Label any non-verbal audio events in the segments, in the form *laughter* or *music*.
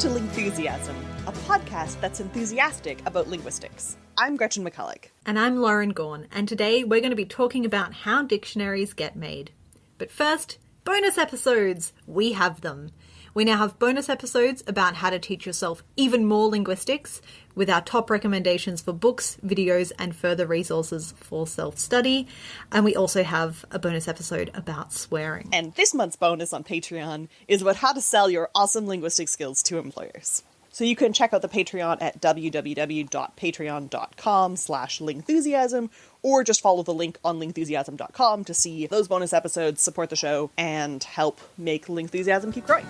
To Lingthusiasm, a podcast that's enthusiastic about linguistics. I'm Gretchen McCulloch. And I'm Lauren Gawne, and today we're going to be talking about how dictionaries get made. But first, bonus episodes! We have them. We now have bonus episodes about how to teach yourself even more linguistics, with our top recommendations for books, videos, and further resources for self study. And we also have a bonus episode about swearing. And this month's bonus on Patreon is about how to sell your awesome linguistic skills to employers. So you can check out the Patreon at www.patreon.com slash lingthusiasm or just follow the link on lingthusiasm.com to see those bonus episodes, support the show, and help make Lingthusiasm keep growing.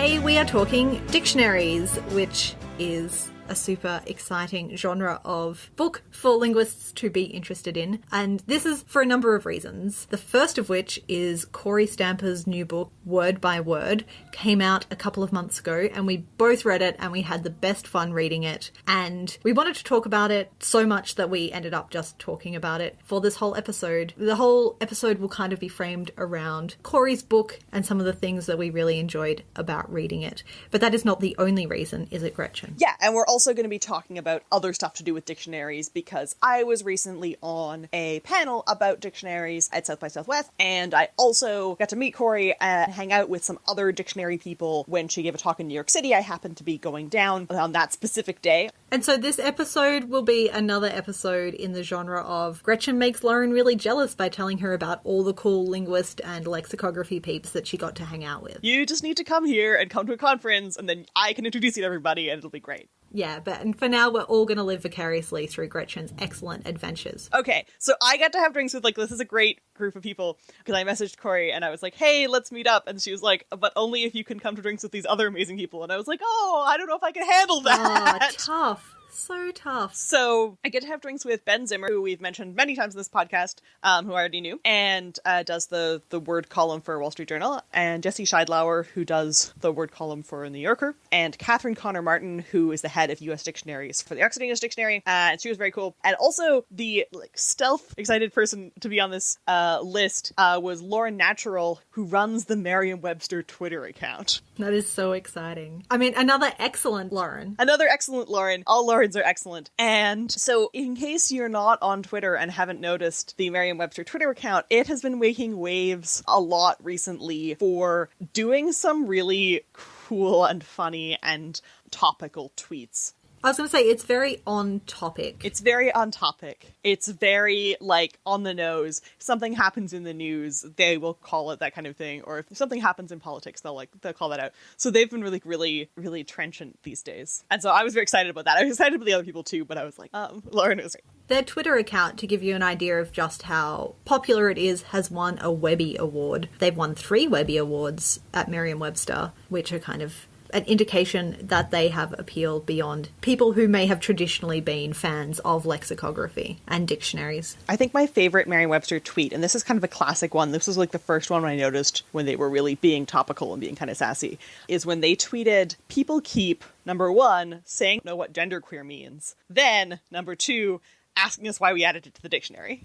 Today we are talking dictionaries, which is a super exciting genre of book for linguists to be interested in. And this is for a number of reasons. The first of which is Kory Stamper's new book, Word by Word, came out a couple of months ago, and we both read it and we had the best fun reading it. And we wanted to talk about it so much that we ended up just talking about it for this whole episode. The whole episode will kind of be framed around Kory's book and some of the things that we really enjoyed about reading it. But that is not the only reason, is it, Gretchen? Yeah, and we're also going to be talking about other stuff to do with dictionaries because I was recently on a panel about dictionaries at South by Southwest, and I also got to meet Kory and hang out with some other dictionary people when she gave a talk in New York City. I happened to be going down on that specific day. And so this episode will be another episode in the genre of Gretchen makes Lauren really jealous by telling her about all the cool linguist and lexicography peeps that she got to hang out with. You just need to come here and come to a conference, and then I can introduce you to everybody, and it'll be great. Yeah, but and for now we're all going to live vicariously through Gretchen's excellent adventures. Okay, so I got to have drinks with like this is a great group of people because I messaged Kory and I was like, "Hey, let's meet up," and she was like, "But only if you can come to drinks with these other amazing people." And I was like, "Oh, I don't know if I can handle that." Oh, tough. So tough. So I get to have drinks with Ben Zimmer, who we've mentioned many times in this podcast, um, who I already knew, and uh, does the the word column for Wall Street Journal, and Jesse Sheidlower, who does the word column for New Yorker, and Katherine Connor Martin, who is the head of U.S. dictionaries for the Oxford English Dictionary, uh, and she was very cool. And also the like stealth excited person to be on this uh, list uh, was Lauren Naturale, who runs the Merriam-Webster Twitter account. That is so exciting. I mean, another excellent Lauren. Another excellent Lauren. All Laurens are excellent. And so, in case you're not on Twitter and haven't noticed the Merriam Webster Twitter account, it has been making waves a lot recently for doing some really cool and funny and topical tweets. I was going to say it's very on topic. It's very on topic. It's very like on the nose. If something happens in the news, they will call it that kind of thing. Or if something happens in politics, they'll like they'll call that out. So they've been really, really, really trenchant these days. And so I was very excited about that. I was excited about the other people too, but I was like, um, *laughs* Lauren was great. Their Twitter account, to give you an idea of just how popular it is, has won a Webby Award. They've won three Webby Awards at Merriam-Webster, which are kind of an indication that they have appeal beyond people who may have traditionally been fans of lexicography and dictionaries. I think my favorite Merriam-Webster tweet, and this is kind of a classic one, this was like the first one I noticed when they were really being topical and being kind of sassy, is when they tweeted, people keep, number one, saying know what genderqueer means. Then, number two, asking us why we added it to the dictionary.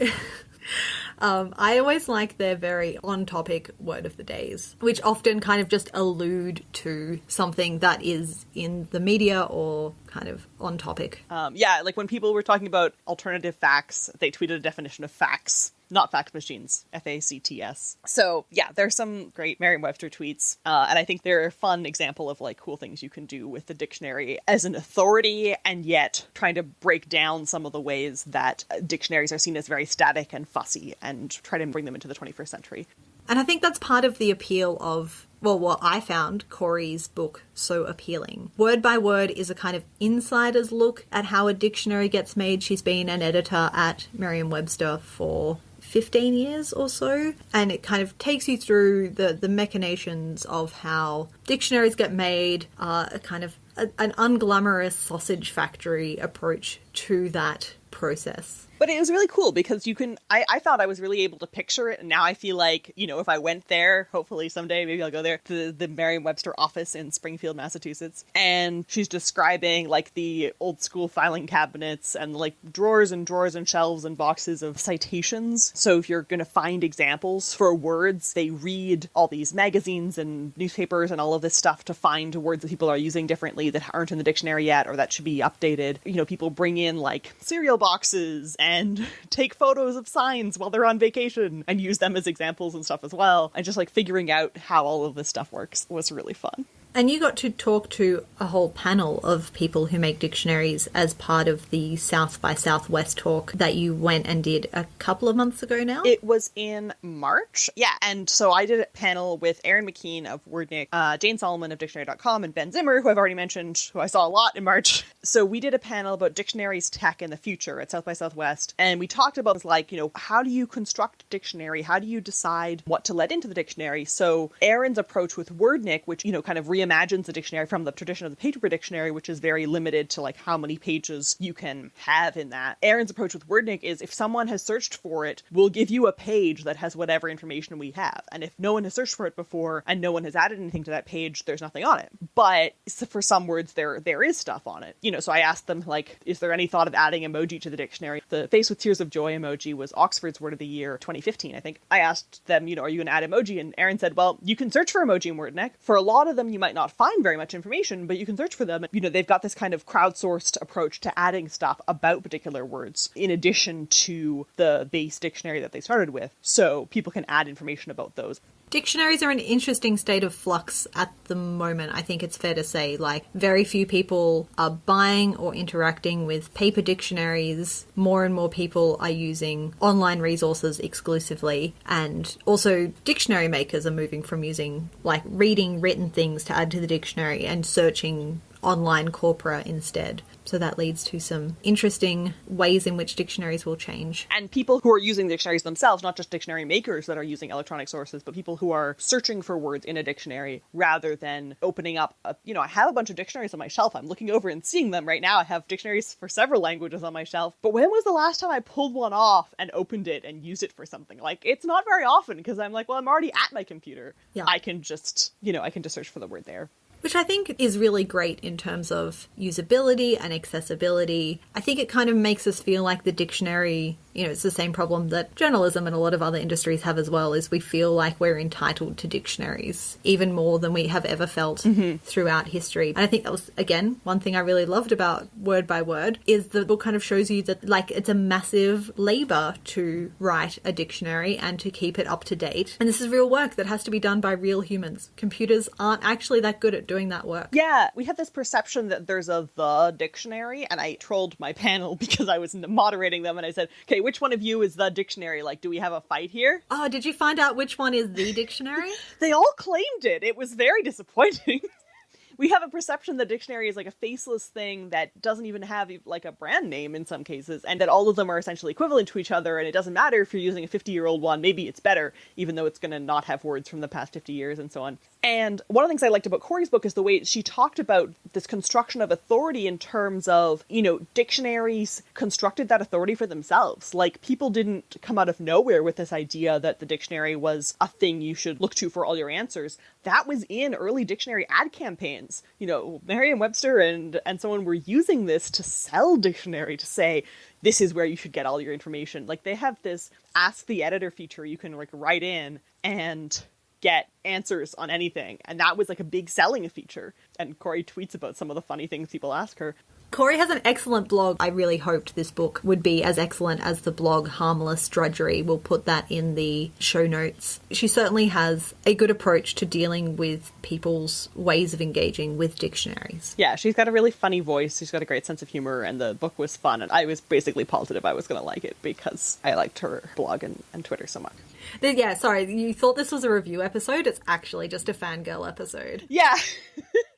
*laughs* um, I always like their very on topic word of the days, which often kind of just allude to something that is in the media or kind of on topic. Um, yeah, like when people were talking about alternative facts, they tweeted a definition of facts not fact machines, F A C T S. So yeah, there's some great Merriam-Webster tweets, uh, and I think they're a fun example of like cool things you can do with the dictionary as an authority, and yet trying to break down some of the ways that dictionaries are seen as very static and fussy, and try to bring them into the 21st century. And I think that's part of the appeal of well, what I found Kory's book so appealing. Word by Word is a kind of insider's look at how a dictionary gets made. She's been an editor at Merriam Webster for 15 years or so and it kind of takes you through the the machinations of how dictionaries get made uh, a kind of a, an unglamorous sausage factory approach to that process But it was really cool because you can. I, I thought I was really able to picture it, and now I feel like you know if I went there, hopefully someday maybe I'll go there to the Merriam-Webster office in Springfield, Massachusetts, and she's describing like the old school filing cabinets and like drawers and drawers and shelves and boxes of citations. So if you're going to find examples for words, they read all these magazines and newspapers and all of this stuff to find words that people are using differently that aren't in the dictionary yet or that should be updated. You know, people bring in like cereal boxes and *laughs* take photos of signs while they're on vacation and use them as examples and stuff as well. And just like figuring out how all of this stuff works was really fun. And you got to talk to a whole panel of people who make dictionaries as part of the South by Southwest talk that you went and did a couple of months ago now. It was in March. Yeah. And so I did a panel with Erin McKean of Wordnik, uh, Jane Solomon of Dictionary.com, and Ben Zimmer, who I've already mentioned, who I saw a lot in March. So we did a panel about dictionaries tech in the future at South by Southwest. And we talked about this, like, you know, how do you construct a dictionary? How do you decide what to let into the dictionary? So Erin's approach with Wordnik, which, you know, kind of reimagines the dictionary from the tradition of the paper dictionary, which is very limited to like how many pages you can have in that. Erin's approach with Wordnik is if someone has searched for it, we'll give you a page that has whatever information we have. And if no one has searched for it before and no one has added anything to that page, there's nothing on it. But for some words there there is stuff on it. You know, so I asked them like, is there any thought of adding emoji to the dictionary? The face with tears of joy emoji was Oxford's word of the year 2015, I think. I asked them, you know, are you going to add emoji? And Erin said, well, you can search for emoji in WordNik. For a lot of them, you might not find very much information, but you can search for them. You know, they've got this kind of crowdsourced approach to adding stuff about particular words in addition to the base dictionary that they started with. So people can add information about those. Dictionaries are in an interesting state of flux at the moment, I think it's fair to say. Like, very few people are buying or interacting with paper dictionaries. More and more people are using online resources exclusively. And also, dictionary makers are moving from using, like, reading written things to add to the dictionary and searching online corpora instead. So that leads to some interesting ways in which dictionaries will change. And people who are using the dictionaries themselves, not just dictionary makers that are using electronic sources, but people who are searching for words in a dictionary rather than opening up a, you know, I have a bunch of dictionaries on my shelf. I'm looking over and seeing them right now. I have dictionaries for several languages on my shelf. But when was the last time I pulled one off and opened it and used it for something? Like it's not very often because I'm like, well, I'm already at my computer. Yeah. I can just, you know, I can just search for the word there which I think is really great in terms of usability and accessibility. I think it kind of makes us feel like the dictionary, you know, it's the same problem that journalism and a lot of other industries have as well, is we feel like we're entitled to dictionaries even more than we have ever felt mm-hmm. throughout history. And I think that was, again, one thing I really loved about Word by Word is the book kind of shows you that, like, it's a massive labor to write a dictionary and to keep it up to date. And this is real work that has to be done by real humans. Computers aren't actually that good at doing doing that work. Yeah, we have this perception that there's a the dictionary, and I trolled my *laughs* panel because I was moderating them, and I said, "Okay, which one of you is the dictionary? Like, do we have a fight here?" Oh, did you find out which one is the dictionary? *laughs* they all claimed it. It was very disappointing. *laughs* we have a perception that dictionary is like a faceless thing that doesn't even have like a brand name in some cases and that all of them are essentially equivalent to each other and it doesn't matter if you're using a 50 year old one maybe it's better even though it's going to not have words from the past 50 years and so on and one of the things i liked about kory's book is the way she talked about this construction of authority in terms of you know dictionaries constructed that authority for themselves like people didn't come out of nowhere with this idea that the dictionary was a thing you should look to for all your answers that was in early dictionary ad campaigns. You know, Merriam-Webster and and someone were using this to sell dictionary to say this is where you should get all your information. Like they have this ask the editor feature you can like write in and get answers on anything. And that was like a big selling feature. And Kory tweets about some of the funny things people ask her. Kory has an excellent blog. I really hoped this book would be as excellent as the blog Harmless Drudgery. We'll put that in the show notes. She certainly has a good approach to dealing with people's ways of engaging with dictionaries. Yeah, she's got a really funny voice. She's got a great sense of humor, and the book was fun. And I was basically positive I was going to like it because I liked her blog and, and Twitter so much. Yeah, sorry, you thought this was a review episode. It's actually just a fangirl episode. Yeah. *laughs*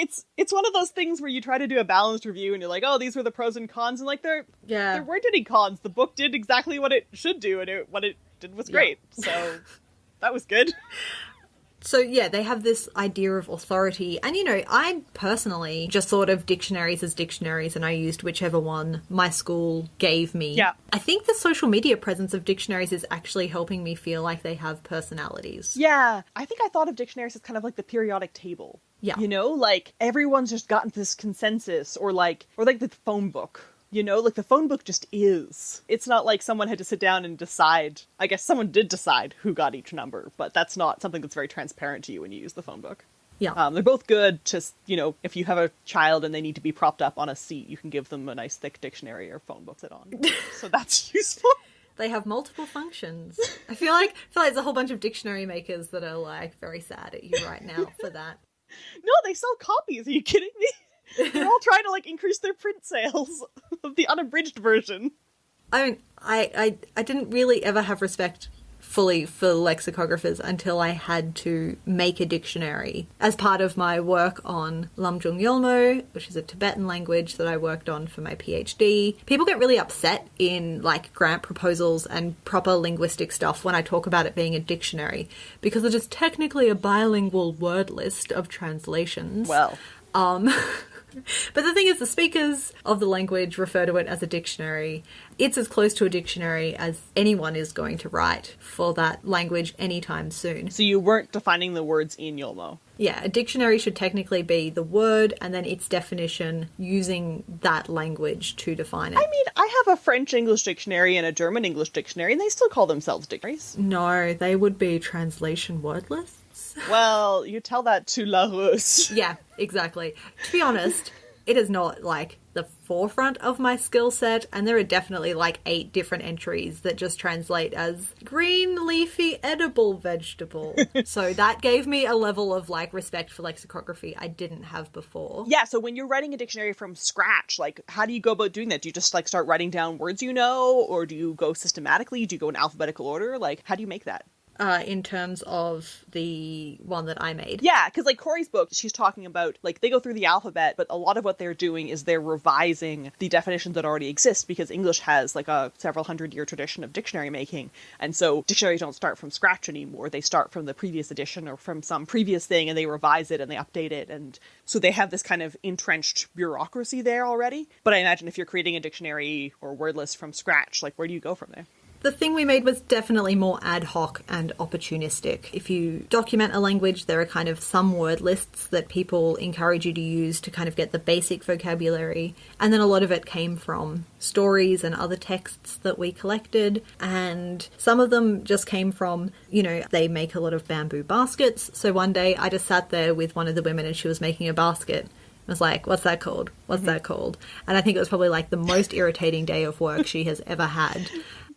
it's it's one of those things where you try to do a balanced review and you're like, oh, these were the pros and cons, and like there yeah there weren't any cons. The book did exactly what it should do, and it, what it did was great. Yeah. So that was good. *laughs* So yeah, they have this idea of authority. And you know, I personally just thought of dictionaries as dictionaries and I used whichever one my school gave me. Yeah. I think the social media presence of dictionaries is actually helping me feel like they have personalities. Yeah, I think I thought of dictionaries as kind of like the periodic table. Yeah. You know, like everyone's just gotten this consensus or like or like the phone book. You know, like the phone book just is. It's not like someone had to sit down and decide. I guess someone did decide who got each number, but that's not something that's very transparent to you when you use the phone book. Yeah. Um, they're both good. Just you know, if you have a child and they need to be propped up on a seat, you can give them a nice thick dictionary or phone book to sit on. *laughs* so that's useful. They have multiple functions. I feel like I feel like there's a whole bunch of dictionary makers that are like very sad at you right now for that. No, they sell copies. Are you kidding me? *laughs* They're all trying to like increase their print sales *laughs* of the unabridged version. I mean, I, I I didn't really ever have respect fully for lexicographers until I had to make a dictionary as part of my work on Lamjung Yolmo, which is a Tibetan language that I worked on for my PhD. People get really upset in like grant proposals and proper linguistic stuff when I talk about it being a dictionary because it is technically a bilingual word list of translations. Well, Um, *laughs* but the thing is, the speakers of the language refer to it as a dictionary. It's as close to a dictionary as anyone is going to write for that language anytime soon. so you weren't defining the words in Yolmo. Yeah, a dictionary should technically be the word and then its definition using that language to define it. I mean, I have a French English dictionary and a German English dictionary, and they still call themselves dictionaries. no, they would be translation word *laughs* Well, you tell that to Larousse. Yeah, exactly. To be honest, it is not like the forefront of my skill set, and there are definitely like eight different entries that just translate as green, leafy, edible vegetable. *laughs* so that gave me a level of like respect for lexicography I didn't have before. Yeah, so when you're writing a dictionary from scratch, like how do you go about doing that? Do you just like start writing down words you know, or do you go systematically? Do you go in alphabetical order? Like, how do you make that? Uh, in terms of the one that I made. Yeah, because like Kory's book, she's talking about like they go through the alphabet, but a lot of what they're doing is they're revising the definitions that already exist because English has like a several hundred year tradition of dictionary making, and so dictionaries don't start from scratch anymore. They start from the previous edition or from some previous thing, and they revise it and they update it, and so they have this kind of entrenched bureaucracy there already. But I imagine if you're creating a dictionary or word list from scratch, like where do you go from there? The thing we made was definitely more ad hoc and opportunistic. If you document a language, there are kind of some word lists that people encourage you to use to kind of get the basic vocabulary. And then a lot of it came from stories and other texts that we collected. And some of them just came from, you know, they make a lot of bamboo baskets. So one day I just sat there with one of the women and she was making a basket. I was like, what's that called? What's mm-hmm. that called? And I think it was probably like the most irritating day of work she has ever had.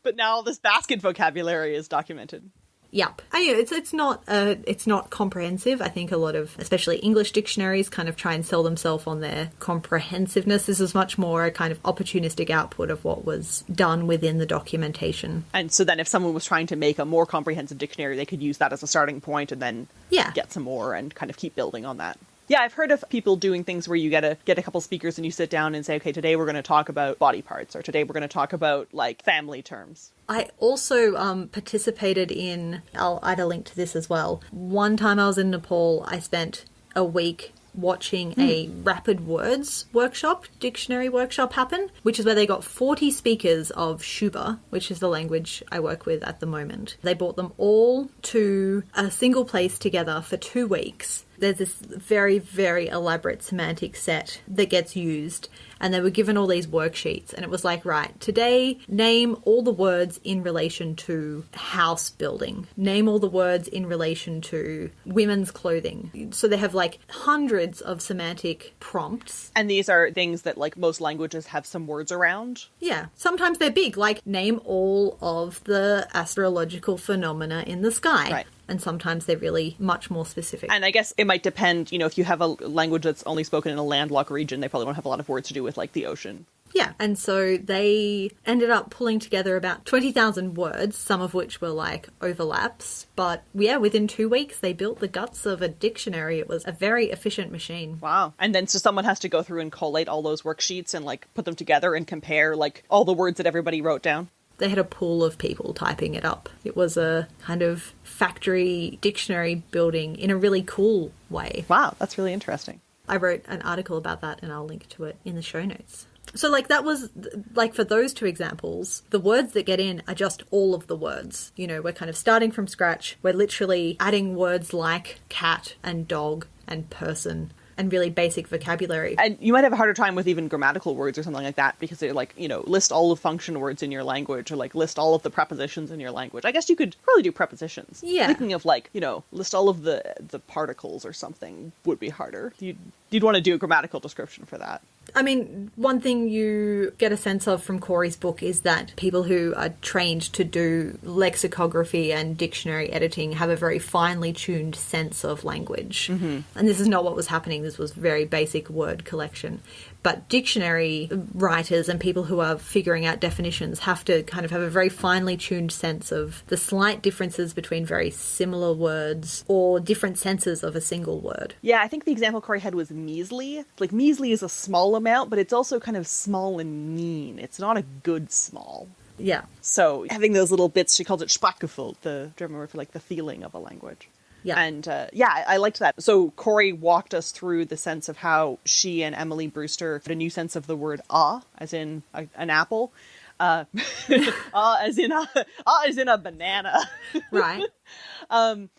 But now this basket vocabulary is documented. Yep. I, it's it's not uh, it's not comprehensive. I think a lot of especially English dictionaries kind of try and sell themselves on their comprehensiveness. This is much more a kind of opportunistic output of what was done within the documentation. And so then if someone was trying to make a more comprehensive dictionary, they could use that as a starting point and then Yeah. get some more and kind of keep building on that. Yeah, I've heard of people doing things where you get a get a couple speakers and you sit down and say, okay, today we're going to talk about body parts, or today we're going to talk about like family terms. I also um, participated in. I'll add a link to this as well. One time I was in Nepal, I spent a week watching a rapid words workshop, dictionary workshop happen, which is where they got 40 speakers of Syuba, which is the language I work with at the moment. They brought them all to a single place together for two weeks. There's this very, very elaborate semantic set that gets used, and they were given all these worksheets, and it was like, right, today, name all the words in relation to house building, name all the words in relation to women's clothing. So they have like hundreds of semantic prompts. And these are things that like most languages have some words around. Yeah, sometimes they're big, like name all of the astrological phenomena in the sky. Right. And sometimes they're really much more specific. And I guess it might depend, you know, if you have a language that's only spoken in a landlocked region, they probably won't have a lot of words to do with like the ocean. Yeah, and so they ended up pulling together about 20,000 words, some of which were like overlaps. But yeah, within two weeks, they built the guts of a dictionary. It was a very efficient machine. Wow. And then so someone has to go through and collate all those worksheets and like put them together and compare like all the words that everybody wrote down. They had a pool of people typing it up. It was a kind of factory dictionary building in a really cool way. Wow, that's really interesting. I wrote an article about that and I'll link to it in the show notes. So, like, that was, like, for those two examples, the words that get in are just all of the words. You know, we're kind of starting from scratch. We're literally adding words like cat and dog and person and really basic vocabulary. And you might have a harder time with even grammatical words or something like that because they're like, you know, list all of function words in your language or like list all of the prepositions in your language. I guess you could probably do prepositions. Yeah. Thinking of like, you know, list all of the the particles or something would be harder. You'd you'd want to do a grammatical description for that. I mean, one thing you get a sense of from Kory's book is that people who are trained to do lexicography and dictionary editing have a very finely tuned sense of language. Mm-hmm. And this is not what was happening, this was very basic word collection. But dictionary writers and people who are figuring out definitions have to kind of have a very finely tuned sense of the slight differences between very similar words or different senses of a single word. Yeah, I think the example Kory had was measly. Like measly is a small amount, but it's also kind of small and mean. It's not a good small. Yeah. So having those little bits, she calls it Sprachgefühl, the German word for like the feeling of a language. Yeah. And uh, yeah, I, I liked that. So Kory walked us through the sense of how she and Emily Brewster had a new sense of the word ah, as in a, an apple. Uh, *laughs* ah, as in a, *laughs* ah, as in a banana. Right. *laughs* um,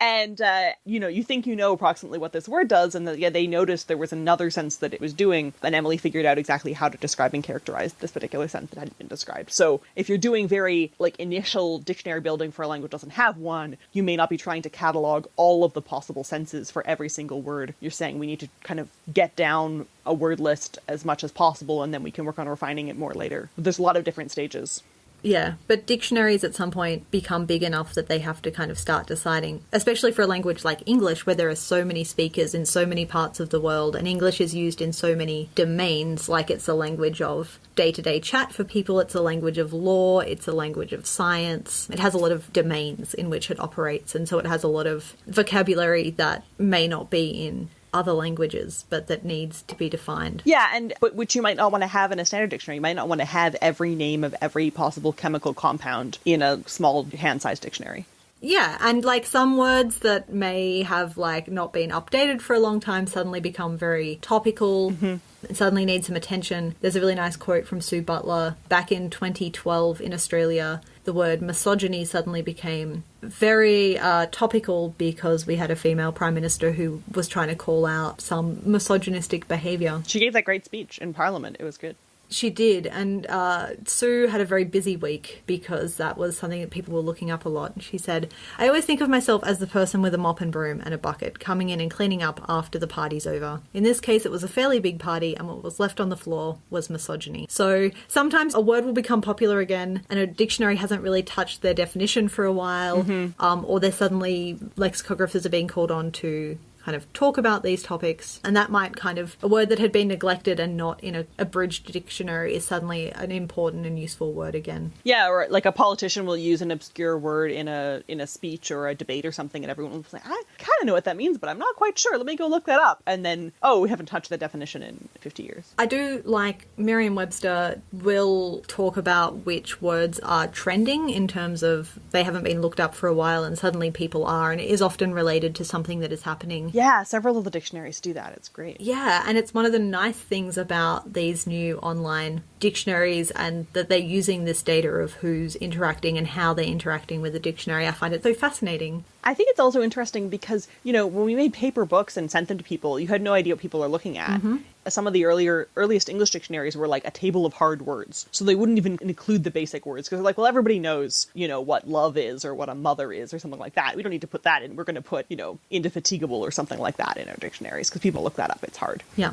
and uh, you know you think you know approximately what this word does and the, yeah they noticed there was another sense that it was doing and emily figured out exactly how to describe and characterize this particular sense that hadn't been described. So if you're doing very like initial dictionary building for a language doesn't have one you may not be trying to catalog all of the possible senses for every single word. You're saying we need to kind of get down a word list as much as possible and then we can work on refining it more later. There's a lot of different stages Yeah, but dictionaries at some point become big enough that they have to kind of start deciding, especially for a language like English, where there are so many speakers in so many parts of the world, and English is used in so many domains, like it's a language of day to day chat for people, it's a language of law, it's a language of science. It has a lot of domains in which it operates, and so it has a lot of vocabulary that may not be in other languages, but that needs to be defined. Yeah, and but which you might not want to have in a standard dictionary. You might not want to have every name of every possible chemical compound in a small hand-sized dictionary. Yeah, and like some words that may have like not been updated for a long time suddenly become very topical. and Suddenly need some attention. There's a really nice quote from Sue Butler back in 2012 in Australia. The word misogyny suddenly became very uh, topical because we had a female prime minister who was trying to call out some misogynistic behaviour. She gave that great speech in Parliament. It was good. She did, and uh, Sue had a very busy week because that was something that people were looking up a lot. She said, I always think of myself as the person with a mop and broom and a bucket coming in and cleaning up after the party's over. In this case, it was a fairly big party, and what was left on the floor was misogyny. So sometimes a word will become popular again, and a dictionary hasn't really touched their definition for a while, um, or they're suddenly, lexicographers are being called on to kind of talk about these topics and that might kind of a word that had been neglected and not in a abridged dictionary is suddenly an important and useful word again Yeah, or like a politician will use an obscure word in a in a speech or a debate or something, and everyone will say, "I kind of know what that means, but I'm not quite sure. Let me go look that up." And then, oh, we haven't touched that definition in 50 years. i do like merriam-webster will talk about which words are trending in terms of they haven't been looked up for a while and suddenly people are and it is often related to something that is happening Yeah, several of the dictionaries do that. It's great. Yeah, and it's one of the nice things about these new online dictionaries and that they're using this data of who's interacting and how they're interacting with the dictionary. I find it so fascinating. I think it's also interesting because, you know, when we made paper books and sent them to people, you had no idea what people are looking at. Mm-hmm. Some of the earlier earliest English dictionaries were like a table of hard words. So they wouldn't even include the basic words because they're like, well, everybody knows, you know, what love is or what a mother is or something like that. We don't need to put that in. We're going to put, you know, indefatigable or something like that in our dictionaries because people look that up. It's hard. Yeah.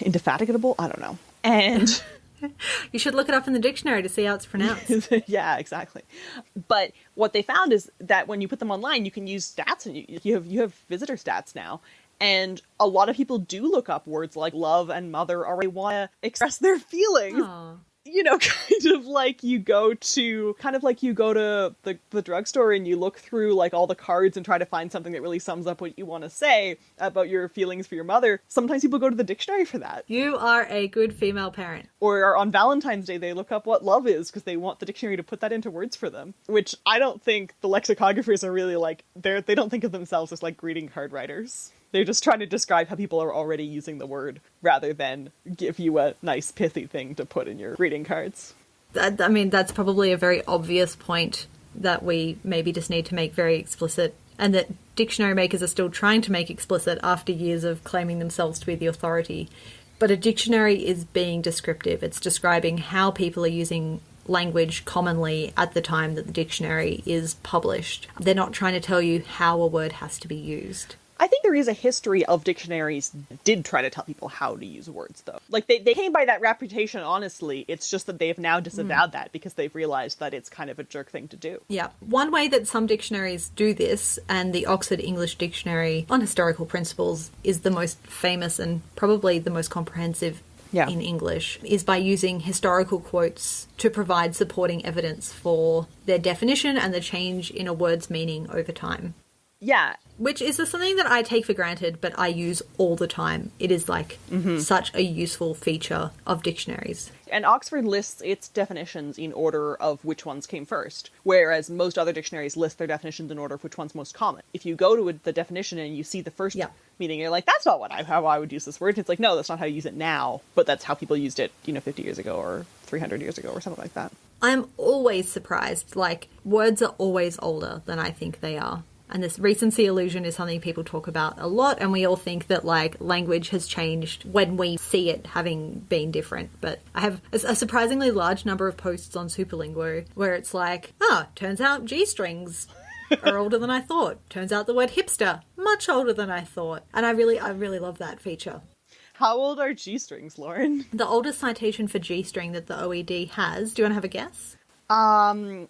Indefatigable? I don't know. And *laughs* *laughs* You should look it up in the dictionary to see how it's pronounced. *laughs* yeah, exactly. But what they found is that when you put them online, you can use stats, and you, you have you have visitor stats now. And a lot of people do look up words like love and mother, or they want to express their feelings. Aw. You know, *laughs* kind of like you go to kind of like you go to the, the drugstore and you look through like all the cards and try to find something that really sums up what you want to say about your feelings for your mother. Sometimes people go to the dictionary for that. You are a good female parent. Or on Valentine's Day they look up what love is because they want the dictionary to put that into words for them. Which I don't think the lexicographers are really like they're they don't think of themselves as like greeting card writers. They're just trying to describe how people are already using the word rather than give you a nice pithy thing to put in your greeting cards. That, I mean, that's probably a very obvious point that we maybe just need to make very explicit, and that dictionary makers are still trying to make explicit after years of claiming themselves to be the authority. But a dictionary is being descriptive, it's describing how people are using language commonly at the time that the dictionary is published. They're not trying to tell you how a word has to be used. I think there is a history of dictionaries that did try to tell people how to use words, though. Like, they, they came by that reputation honestly. It's just that they have now disavowed hmm. that because they've realized that it's kind of a jerk thing to do. Yeah. One way that some dictionaries do this, and the Oxford English Dictionary on Historical Principles is the most famous and probably the most comprehensive Yeah. in English, is by using historical quotes to provide supporting evidence for their definition and the change in a word's meaning over time. Yeah, Which is something that I take for granted, but I use all the time. It is like mm-hmm. such a useful feature of dictionaries. and Oxford lists its definitions in order of which ones came first, whereas most other dictionaries list their definitions in order of which one's most common. If you go to the definition and you see the first Yeah. meaning, you're like, "That's not what I how I would use this word." It's like, no, that's not how you use it now, but that's how people used it, you know, 50 years ago or 300 years ago or something like that. I'm always surprised. Like, words are always older than I think they are. And this recency illusion is something people talk about a lot, and we all think that, like, language has changed when we see it having been different. But I have a surprisingly large number of posts on Superlinguo where it's like, oh, turns out G strings are *laughs* older than I thought. Turns out the word hipster, much older than I thought. And I really, I really love that feature. How old are G strings, Lauren? The oldest citation for G string that the OED has, do you want to have a guess? Um,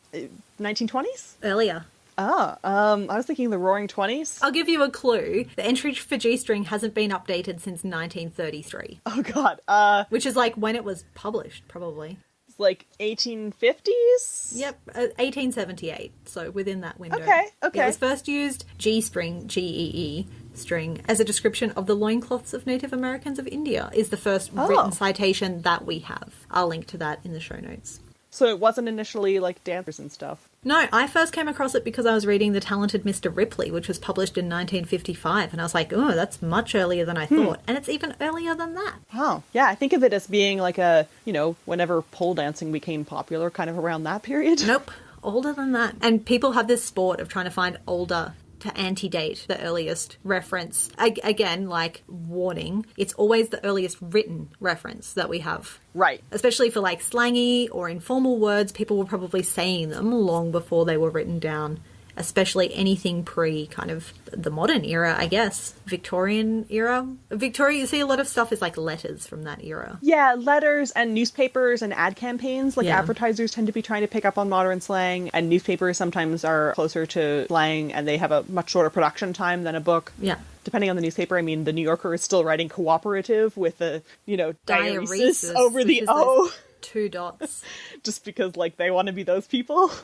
1920s? Earlier. Ah, um, I was thinking the Roaring Twenties. I'll give you a clue. The entry for G string hasn't been updated since 1933, Oh God, uh, which is like when it was published, probably. it's like 1850s. Yep, uh, 1878. So within that window. Okay, okay. It was first used G string, G E E string, as a description of the loincloths of Native Americans of India. Is the first Oh. written citation that we have. I'll link to that in the show notes. So it wasn't initially like dancers and stuff. No, I first came across it because I was reading The Talented Mr. Ripley, which was published in 1955, and I was like, oh, that's much earlier than I Hmm. thought. And it's even earlier than that. Oh, yeah. I think of it as being like a you know whenever pole dancing became popular, kind of around that period. Nope, older than that. And people have this sport of trying to find older to antedate the earliest reference. Ag- again, like warning, it's always the earliest written reference that we have. Right. Especially for like slangy or informal words, people were probably saying them long before they were written down. Especially anything pre kind of the modern era, I guess. Victorian era. Victoria, you see a lot of stuff is like letters from that era. Yeah, letters and newspapers and ad campaigns. Like Yeah. advertisers tend to be trying to pick up on modern slang, and newspapers sometimes are closer to slang, and they have a much shorter production time than a book. Yeah. Depending on the newspaper, I mean, the New Yorker is still writing cooperative with the you know Diaresis, over the O, Two dots. *laughs* just because like they want to be those people. *laughs*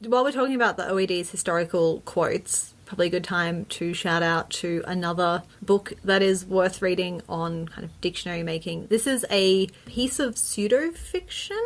While we're talking about the OED's historical quotes, probably a good time to shout out to another book that is worth reading on kind of dictionary making. This is a piece of pseudo fiction,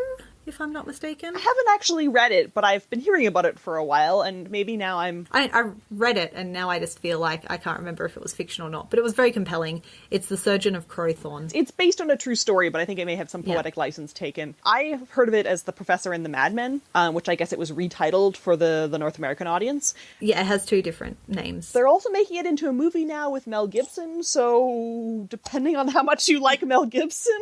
if I'm not mistaken. I haven't actually read it, but I've been hearing about it for a while, and maybe now I'm I, I read it and now I just feel like I can't remember if it was fiction or not, but it was very compelling. It's The Surgeon of Crowthorne. it's based on a true story, but I think it may have some Yeah. poetic license taken. I have heard of it as The Professor and the Madmen, um, which I guess it was retitled for the, the North American audience. Yeah, it has two different names. They're also making it into a movie now with Mel Gibson, so depending on how much you like Mel Gibson.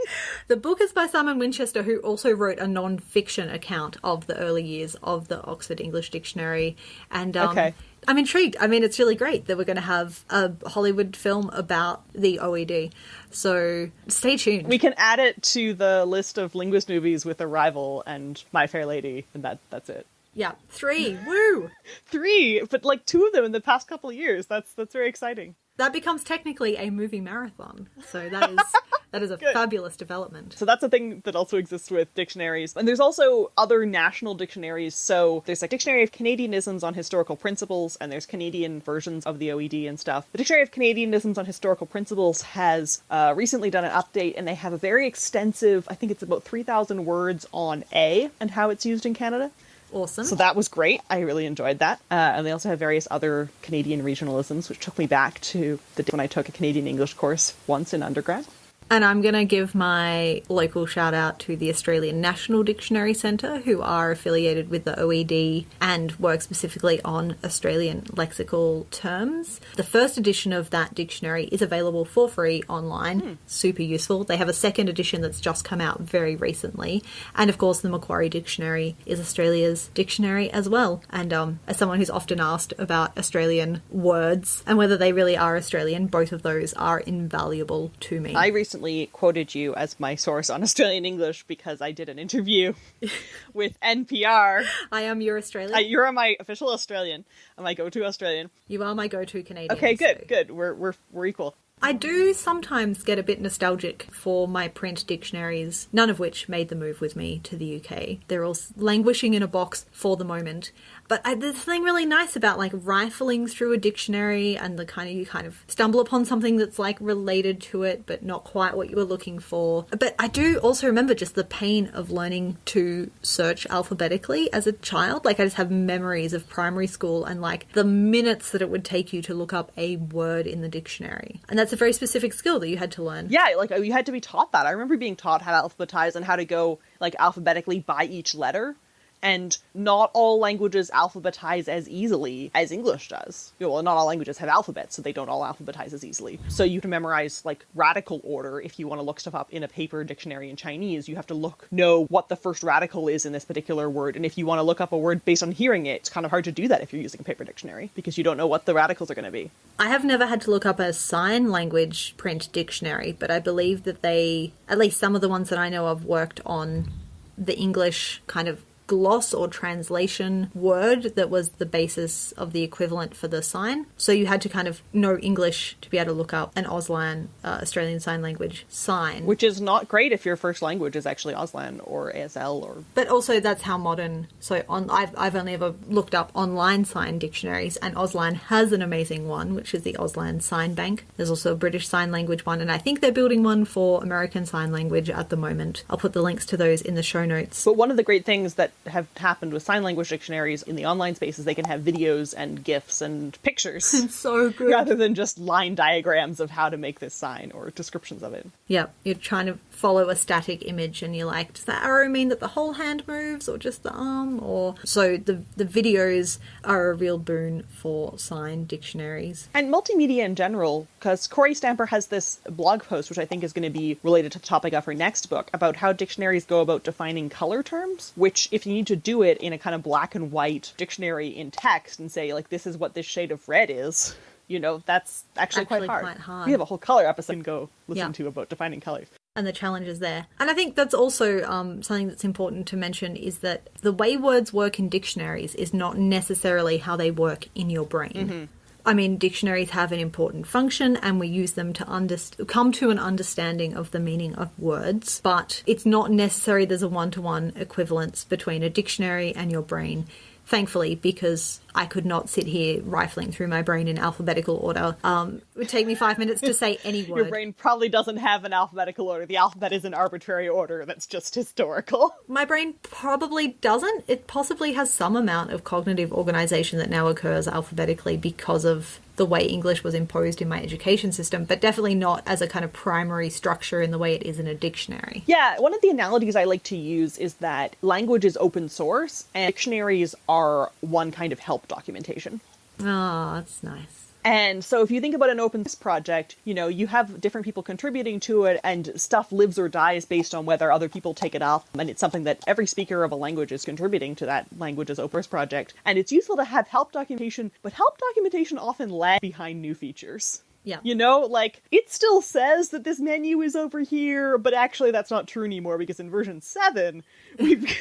The book is by Simon Winchester, who also wrote a non-fiction account of the early years of the Oxford English Dictionary. And um, Okay. I'm intrigued. I mean, it's really great that we're going to have a Hollywood film about the OED. So stay tuned. We can add it to the list of linguist movies with Arrival and My Fair Lady, and that that's it. Yeah, three. Woo! Three, but like two of them in the past couple of years. That's that's very exciting. that becomes technically a movie marathon. So that is *laughs* that is a fabulous development. So that's a thing that also exists with dictionaries. And there's also other national dictionaries. So there's like Dictionary of Canadianisms on Historical Principles, and there's Canadian versions of the OED and stuff. The Dictionary of Canadianisms on Historical Principles has uh, recently done an update, and they have a very extensive, I think it's about 3,000 words on A and how it's used in Canada. Awesome. So that was great. I really enjoyed that. Uh, and they also have various other Canadian regionalisms, which took me back to the day when I took a Canadian English course once in undergrad. And I'm going to give my local shout out to the Australian National Dictionary Centre, who are affiliated with the OED and work specifically on Australian lexical terms. The first edition of that dictionary is available for free online, super useful. They have a second edition that's just come out very recently. And of course, the Macquarie Dictionary is Australia's dictionary as well. And um, as someone who's often asked about Australian words and whether they really are Australian, both of those are invaluable to me. I recently quoted you as my source on *laughs* Australian English because I did an interview *laughs* with NPR. I am your Australian. Uh, you're my official Australian, and my go-to Australian. You are my go-to Canadian. Okay, good, so- good. We're we're we're equal. I do sometimes get a bit nostalgic for my print dictionaries, none of which made the move with me to the UK. They're all languishing in a box for the moment. But I, there's something really nice about like rifling through a dictionary and the kind of you kind of stumble upon something that's like related to it, but not quite what you were looking for. But I do also remember just the pain of learning to search alphabetically as a child. Like I just have memories of primary school and like the minutes that it would take you to look up a word in the dictionary. And that's a very specific skill that you had to learn. Yeah, like you had to be taught that. I remember being taught how to alphabetize and how to go like alphabetically by each letter. And not all languages alphabetize as easily as English does. You know, well, not all languages have alphabets, so they don't all alphabetize as easily. So you can memorize like radical order if you want to look stuff up in a paper dictionary in Chinese. You have to look know what the first radical is in this particular word. And if you want to look up a word based on hearing it, it's kind of hard to do that if you're using a paper dictionary because you don't know what the radicals are going to be. I have never had to look up a sign language print dictionary, but I believe that they, at least some of the ones that I know of, worked on the English kind of gloss or translation word that was the basis of the equivalent for the sign. So you had to kind of know English to be able to look up an Auslan, uh, Australian Sign Language sign. Which is not great if your first language is actually Auslan or ASL or but also that's how modern. So on, I've I've only ever looked up online sign dictionaries, and Auslan has an amazing one, which is the Auslan Sign Bank. There's also a British Sign Language one, and I think they're building one for American Sign Language at the moment. I'll put the links to those in the show notes. But one of the great things that have happened with sign language dictionaries in the online spaces. they can have videos and GIFs and pictures *laughs* It's so *laughs* good. rather than just line diagrams of how to make this sign or descriptions of it. Yeah, you're trying to follow a static image, and you're like, does that arrow mean that the whole hand moves, or just the arm? Or so the the videos are a real boon for sign dictionaries. And multimedia in general, because Kory Stamper has this blog post, which I think is going to be related to the topic of her next book, about how dictionaries go about defining color terms, which, if you need to do it in a kind of black and white dictionary in text and say, like, this is what this shade of red is, you know, that's actually, Actually quite, hard. quite hard. We have a whole color episode to go listen Yeah. to about defining colors. and the challenges there. And I think that's also um, something that's important to mention is that the way words work in dictionaries is not necessarily how they work in your brain. I mean, dictionaries have an important function and we use them to underst- come to an understanding of the meaning of words, but it's not necessary there's a one to one equivalence between a dictionary and your brain. Thankfully, because I could not sit here rifling through my brain in alphabetical order. Um, it would take me five minutes to say any *laughs* word. Your brain probably doesn't have an alphabetical order. The alphabet is an arbitrary order that's just historical. *laughs* My brain probably doesn't. It possibly has some amount of cognitive organization that now occurs alphabetically because of the way English was imposed in my education system, but definitely not as a kind of primary structure in the way it is in a dictionary. Yeah, one of the analogies I like to use is that language is open source and dictionaries are one kind of help documentation. Oh, that's nice. And so if you think about an open source project, you know, you have different people contributing to it and stuff lives or dies based on whether other people take it up. And it's something that every speaker of a language is contributing to that language's open source project. And it's useful to have help documentation, but help documentation often lags behind new features. Yeah. You know, like it still says that this menu is over here, but actually that's not true anymore because in version 7, we've *laughs*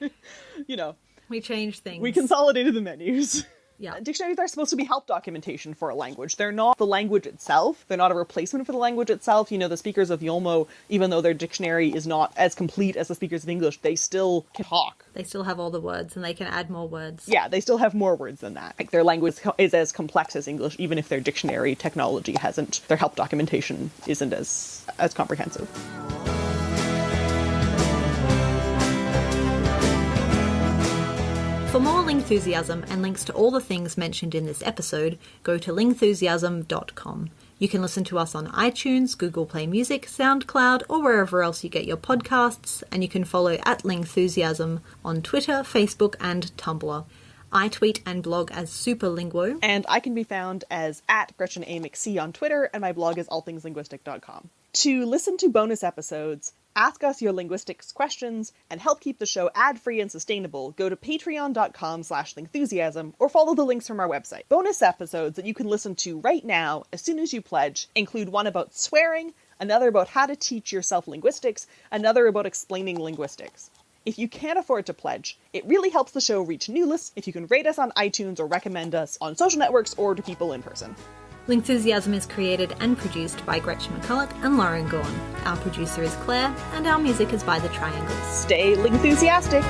*laughs* you know, We changed things. we consolidated the menus. *laughs* Yeah. Dictionaries are supposed to be help documentation for a language. They're not the language itself. They're not a replacement for the language itself. You know, the speakers of Yolmo, even though their dictionary is not as complete as the speakers of English, they still can talk. They still have all the words and they can add more words. Yeah, they still have more words than that. Like their language is as complex as English, even if their dictionary technology hasn't. Their help documentation isn't as as comprehensive. For more Lingthusiasm and links to all the things mentioned in this episode, go to lingthusiasm.com. You can listen to us on iTunes, Google Play Music, SoundCloud, or wherever else you get your podcasts, and you can follow at Lingthusiasm on Twitter, Facebook, and Tumblr. I tweet and blog as Superlinguo. And I can be found as at Gretchen A. McC on Twitter, and my blog is allthingslinguistic.com. To listen to bonus episodes, ask us your linguistics questions, and help keep the show ad-free and sustainable, go to patreon.com slash lingthusiasm or follow the links from our website. Bonus episodes that you can listen to right now as soon as you pledge include one about swearing, another about how to teach yourself linguistics, another about explaining linguistics. If you can't afford to pledge, it really helps the show reach new lists if you can rate us on iTunes or recommend us on social networks or to people in person. Lingthusiasm is created and produced by Gretchen McCulloch and Lauren Gawne. Our producer is Claire, and our music is by The Triangles. Stay enthusiastic!